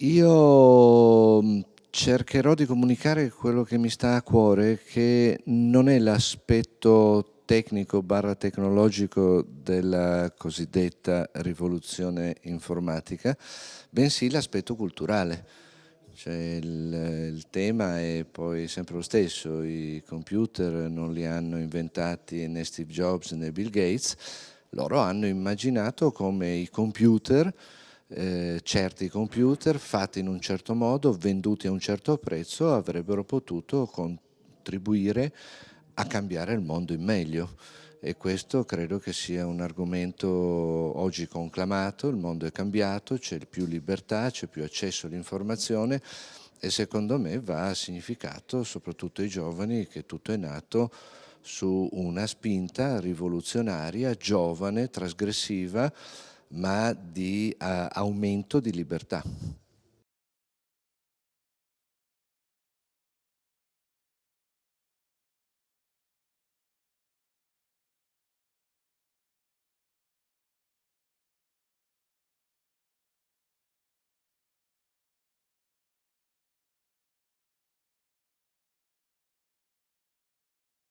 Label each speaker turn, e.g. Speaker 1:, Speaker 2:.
Speaker 1: Io mm, cercherò di comunicare quello che mi sta a cuore, che non è l'aspetto tecnico barra tecnologico della cosiddetta rivoluzione informatica, bensì l'aspetto culturale. Cioè il, il, tema è poi sempre lo stesso, i computer non li hanno inventati né Steve Jobs né Bill Gates, loro hanno immaginato come i computer eh, certi computer fatti in un certo modo, venduti a un certo prezzo, avrebbero potuto contribuire a cambiare il mondo in meglio. E questo credo che sia un argomento oggi conclamato, il mondo è cambiato, c'è più libertà, c'è più accesso all'informazione e secondo me va significato soprattutto ai giovani che tutto è nato su una spinta rivoluzionaria, giovane, trasgressiva, ma di uh, aumento di libertà.